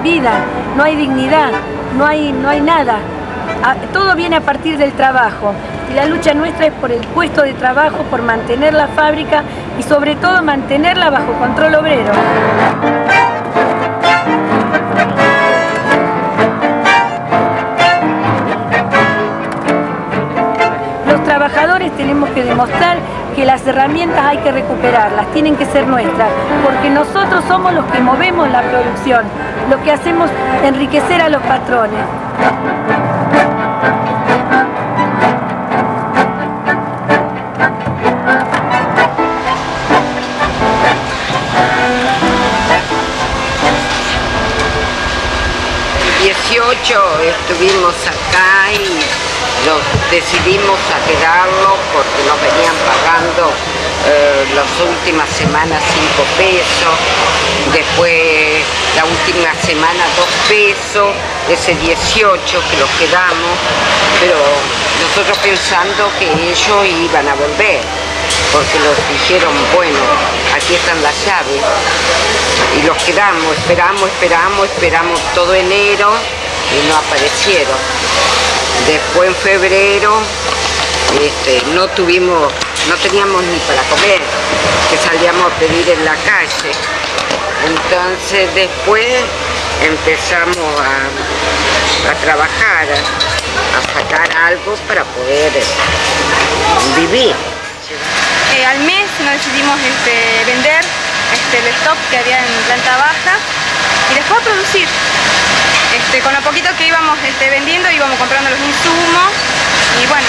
vida, no hay dignidad, no hay, no hay nada. Todo viene a partir del trabajo y la lucha nuestra es por el puesto de trabajo, por mantener la fábrica y sobre todo mantenerla bajo control obrero. Los trabajadores tenemos que demostrar que las herramientas hay que recuperarlas, tienen que ser nuestras, porque nosotros somos los que movemos la producción, lo que hacemos enriquecer a los patrones. El 18 estuvimos acá y nos decidimos a quedarlo porque nos venían pagando eh, las últimas semanas 5 pesos, después la última semana 2 pesos, ese 18 que los quedamos, pero nosotros pensando que ellos iban a volver, porque nos dijeron, bueno, aquí están las llaves, y los quedamos, esperamos, esperamos, esperamos todo enero y no aparecieron. Después en febrero este, no tuvimos, no teníamos ni para comer, que salíamos a pedir en la calle. Entonces después empezamos a, trabajar, a, sacar algo para poder vivir. Eh, al mes nos decidimos este, vender este, el stock que había en planta baja y después a producir. Este, con lo poquito que íbamos este, vendiendo íbamos comprando los insumos y bueno,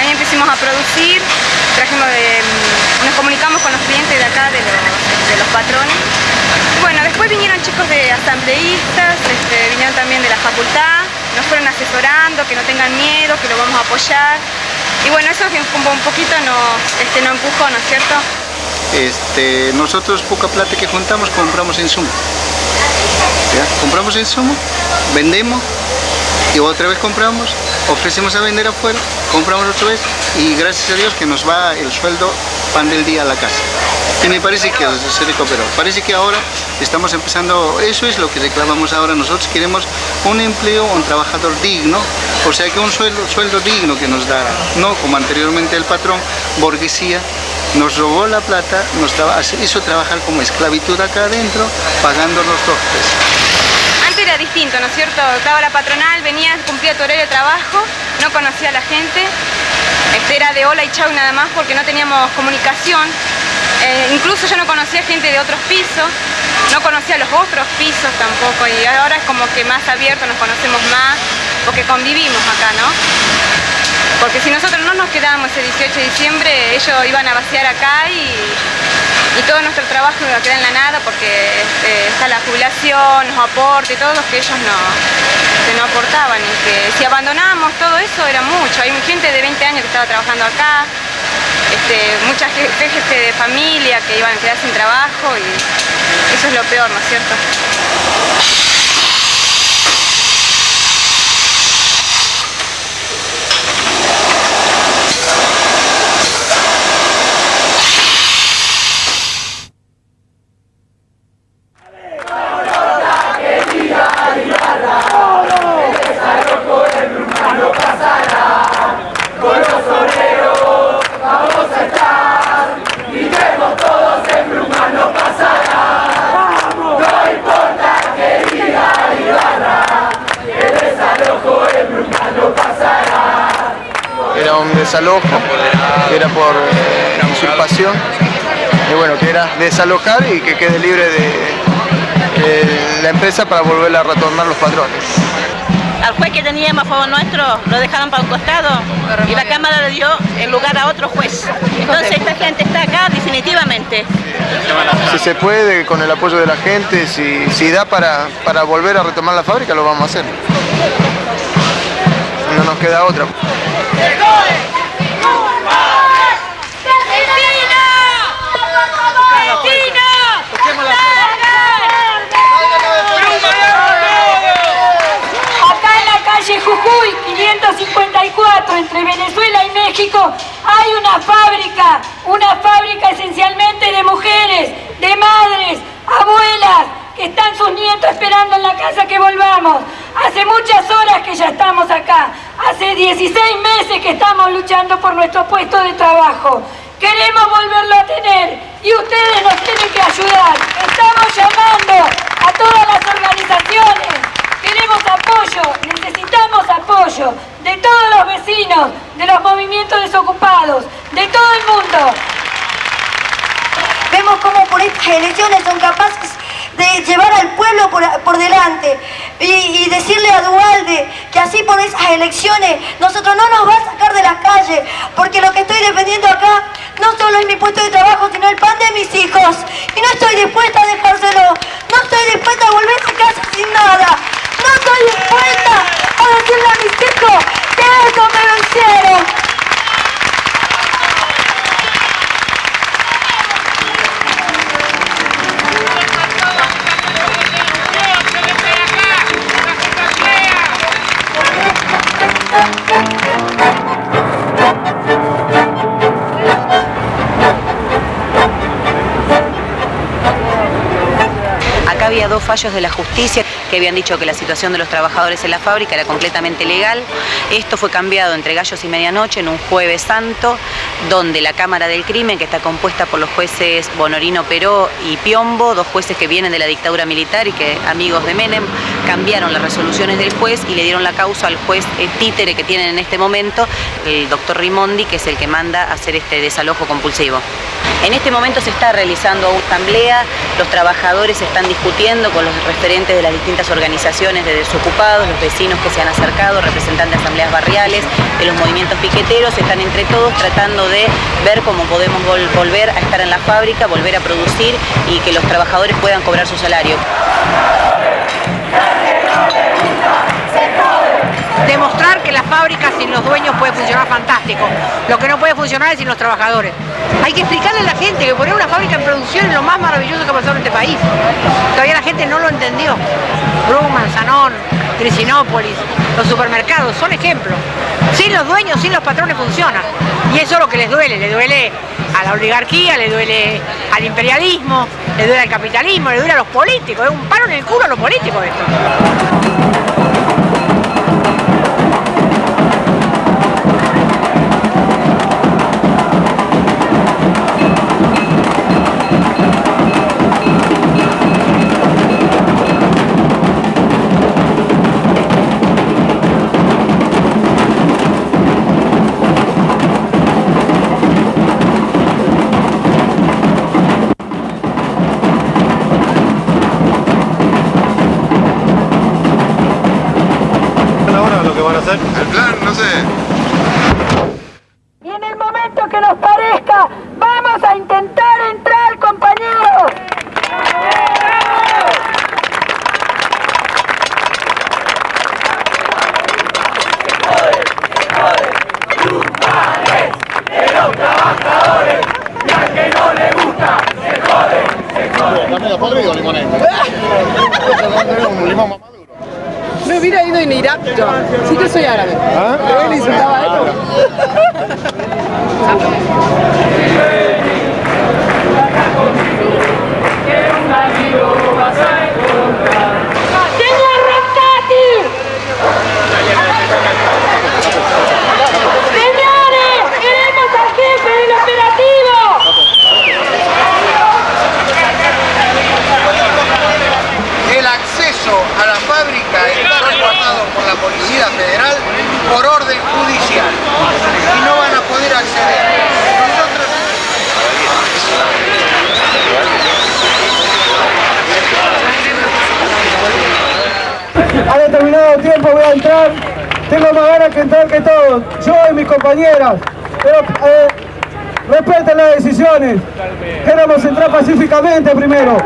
ahí empezamos a producir, trajimos mm, nos comunicamos con los clientes de acá, de los, patrones. bueno, después vinieron chicos de asambleístas, vinieron también de la facultad, nos fueron asesorando, que no tengan miedo, que lo vamos a apoyar. Y bueno, eso un, un poquito nos, nos empujó, ¿no es cierto? Este, nosotros poca plata que juntamos compramos insumos. Compramos insumo, vendemos y otra vez compramos, ofrecemos a vender afuera, compramos otra vez y gracias a Dios que nos va el sueldo pan del día a la casa. Y me parece que se recuperó. Parece que ahora estamos empezando, eso es lo que reclamamos ahora. Nosotros queremos un empleo, un trabajador digno, o sea que un sueldo, sueldo digno que nos da, no como anteriormente el patrón, burguesía, nos robó la plata, nos hizo trabajar como esclavitud acá adentro, pagándonos dos pesos. Distinto, ¿no es cierto? Estaba la patronal, venía, cumplía tu horario de trabajo, no conocía a la gente, este era de hola y chau nada más porque no teníamos comunicación. Eh, incluso yo no conocía gente de otros pisos, no conocía los otros pisos tampoco y ahora es como que más abierto, nos conocemos más porque convivimos acá, ¿no? Porque si nosotros no nos quedábamos el 18 de diciembre, ellos iban a vaciar acá y, todo nuestro trabajo iba a quedar en la nada porque este, está la jubilación, los aportes, todos los que ellos no, no aportaban. Y que si abandonábamos todo eso era mucho. Hay gente de 20 años que estaba trabajando acá, este, mucha gente de familia que iban a quedar sin trabajo y eso es lo peor, ¿no es cierto? Desalojo, que era por usurpación, y bueno, que era desalojar y que quede libre de, la empresa para volver a retornar los patrones. Al juez que teníamos a favor nuestro lo dejaron para un costado y la Cámara le dio el lugar a otro juez. Entonces esta gente está acá definitivamente. Si se puede, con el apoyo de la gente, si, si da para, para volver a retomar la fábrica, lo vamos a hacer. No nos queda otra. 554 entre Venezuela y México hay una fábrica, una fábrica esencialmente de mujeres, de madres, abuelas, que están sus nietos esperando en la casa que volvamos. Hace muchas horas que ya estamos acá. Hace 16 meses que estamos luchando por nuestro puesto de trabajo. Queremos volverlo a tener y ustedes nos tienen que ayudar. Estamos llamando a todas las organizaciones. Queremos apoyo, necesitamos apoyo de todos los vecinos, de los movimientos desocupados, de todo el mundo. Vemos cómo por estas elecciones son capaces de llevar al pueblo por, delante y, decirle a Dualde que así por esas elecciones nosotros no nos va a sacar de las calles porque lo que estoy defendiendo acá no solo es mi puesto de trabajo sino el pan de mis hijos y no estoy dispuesta a dejárselo no estoy dispuesta a volver había dos fallos de la justicia que habían dicho que la situación de los trabajadores en la fábrica era completamente legal. Esto fue cambiado entre gallos y medianoche en un jueves santo, donde la Cámara del Crimen, que está compuesta por los jueces Bonorino Peró y Piombo, dos jueces que vienen de la dictadura militar y que amigos de Menem, cambiaron las resoluciones del juez y le dieron la causa al juez eh, títere que tienen en este momento, el doctor Rimondi, que es el que manda hacer este desalojo compulsivo. En este momento se está realizando una asamblea, los trabajadores están discutiendo con los referentes de las distintas organizaciones de desocupados, los vecinos que se han acercado, representantes de asambleas barriales, de los movimientos piqueteros, están entre todos tratando de ver cómo podemos volver a estar en la fábrica, volver a producir y que los trabajadores puedan cobrar su salario demostrar que la fábrica sin los dueños puede funcionar fantástico. Lo que no puede funcionar es sin los trabajadores. Hay que explicarle a la gente que poner una fábrica en producción es lo más maravilloso que ha pasado en este país. Todavía la gente no lo entendió. Bruman, Sanón, Tricinópolis, los supermercados, son ejemplos. Sin los dueños, sin los patrones funciona. Y eso es lo que les duele, le duele a la oligarquía, le duele al imperialismo, le duele al capitalismo, le duele a los políticos. Es un paro en el culo a los políticos esto. Me hubiera ido en Irak yo. Sí que soy árabe. ¿Ah? Pero él insultaba a esto. Policía Federal por orden judicial y no van a poder acceder. A determinado tiempo voy a entrar, tengo más ganas que entrar que todos, yo y mis compañeras, pero eh, respeten las decisiones, queremos entrar pacíficamente primero.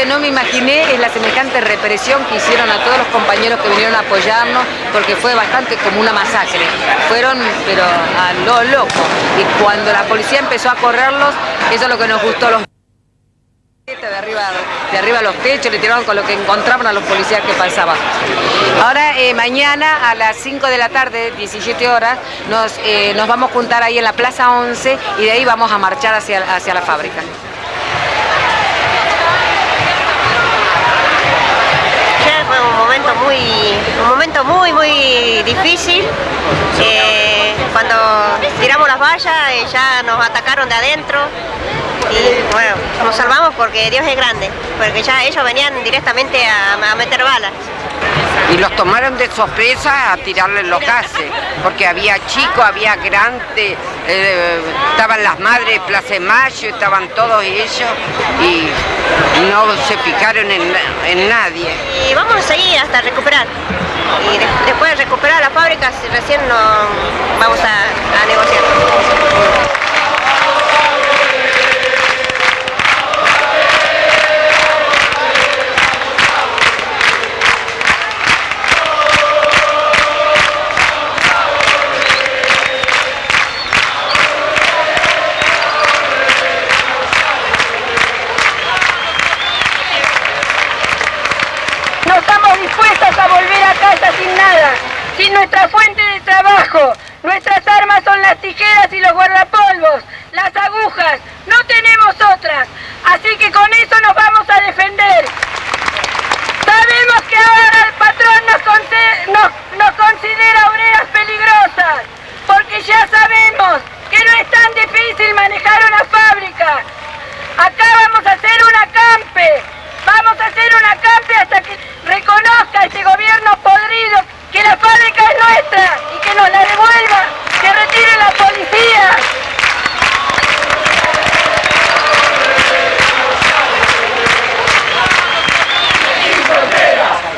Que no me imaginé es la semejante represión que hicieron a todos los compañeros que vinieron a apoyarnos, porque fue bastante como una masacre. Fueron, pero a lo loco. Y cuando la policía empezó a correrlos, eso es lo que nos gustó los de arriba, de arriba a los techos, le tiraron con lo que encontraban a los policías que pasaban. Ahora, eh, mañana a las 5 de la tarde, 17 horas, nos, eh, nos vamos a juntar ahí en la Plaza 11 y de ahí vamos a marchar hacia, hacia la fábrica. Ayer fue un momento muy, un momento muy, muy difícil. Eh, cuando tiramos las vallas, eh, ya nos atacaron de adentro. Y bueno, nos salvamos porque Dios es grande, porque ya ellos venían directamente a, a meter balas. Y los tomaron de sorpresa a tirarle los gases, porque había chicos, había grandes, eh, estaban las madres de Plaza de Mayo, estaban todos ellos y no se fijaron en, en nadie. Y vamos a seguir hasta recuperar. Y de- después de recuperar las fábricas, recién no, vamos a negociar. Nuestra fuente de trabajo. Nuestras armas son las tijeras y los guardapolvos, las agujas. No tenemos otras. Así que con eso nos vamos a defender. Sabemos que ahora el patrón nos, considera obreras peligrosas, porque ya sabemos que no es tan difícil manejar una fábrica. Acá vamos a hacer un acampe. Vamos a hacer un acampe hasta que reconozca este gobierno podrido que la fábrica es nuestra y que nos la devuelva, que retire la policía.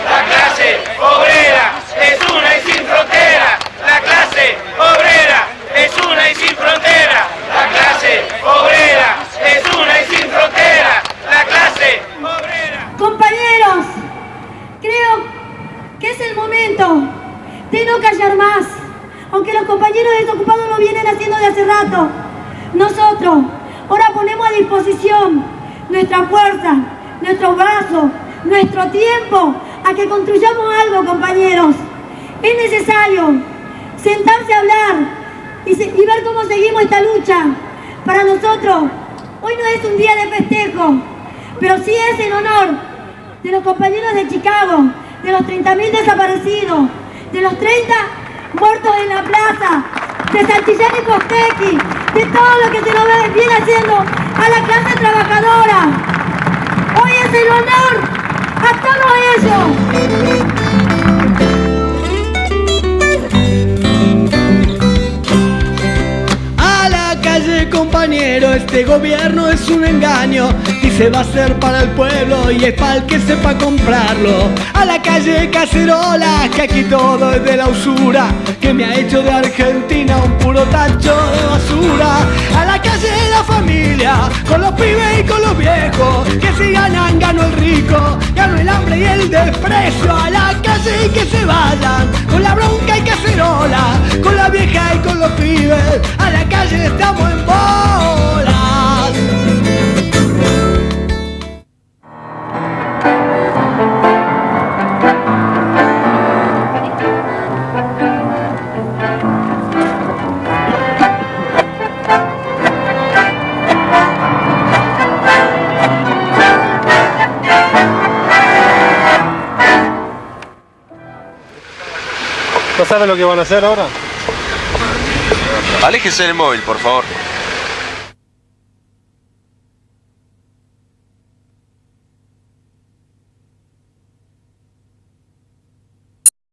La clase obrera es una y sin frontera. La clase obrera es una y sin frontera. La clase obrera es una y sin frontera. La clase Compañeros, creo que es el momento de no callar más, aunque los compañeros desocupados lo vienen haciendo de hace rato. Nosotros ahora ponemos a disposición nuestra fuerza, nuestros brazos, nuestro tiempo a que construyamos algo, compañeros. Es necesario sentarse a hablar y, ver cómo seguimos esta lucha. Para nosotros, hoy no es un día de festejo, pero sí es en honor de los compañeros de Chicago, de los 30.000 desaparecidos, de los 30 muertos en la plaza, de Santillán y Costequi, de todo lo que se ve- viene haciendo a la clase trabajadora. Hoy es el honor a todos Compañero, este gobierno es un engaño. Dice va a ser para el pueblo y es para el que sepa comprarlo. A la calle Cacerola, que aquí todo es de la usura, que me ha hecho de Argentina un puro tacho de basura. A la calle la familia, con los pibes y con los viejos, que si ganan gano el rico, gano el hambre y el desprecio. A la calle y que se vayan, con la bronca y cacerola, con la vieja y con los pibes. A la calle estamos en. ¿No saben lo que van a hacer ahora? Aléjese del móvil, por favor.